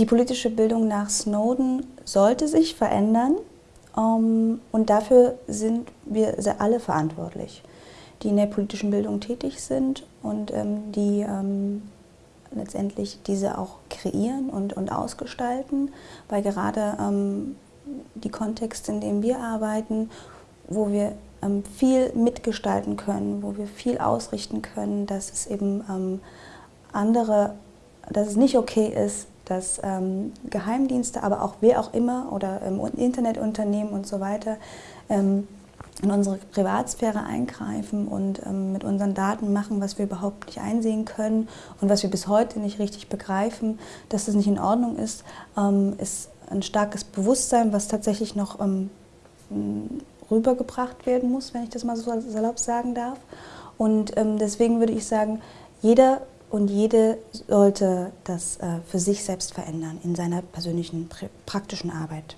Die politische Bildung nach Snowden sollte sich verändern ähm, und dafür sind wir alle verantwortlich, die in der politischen Bildung tätig sind und ähm, die ähm, letztendlich diese auch kreieren und, und ausgestalten, weil gerade ähm, die Kontexte, in denen wir arbeiten, wo wir ähm, viel mitgestalten können, wo wir viel ausrichten können, dass es eben ähm, andere, dass es nicht okay ist, dass ähm, Geheimdienste, aber auch wer auch immer oder ähm, Internetunternehmen und so weiter ähm, in unsere Privatsphäre eingreifen und ähm, mit unseren Daten machen, was wir überhaupt nicht einsehen können und was wir bis heute nicht richtig begreifen, dass das nicht in Ordnung ist, ähm, ist ein starkes Bewusstsein, was tatsächlich noch ähm, rübergebracht werden muss, wenn ich das mal so salopp sagen darf. Und deswegen würde ich sagen, jeder und jede sollte das äh, für sich selbst verändern in seiner persönlichen praktischen Arbeit.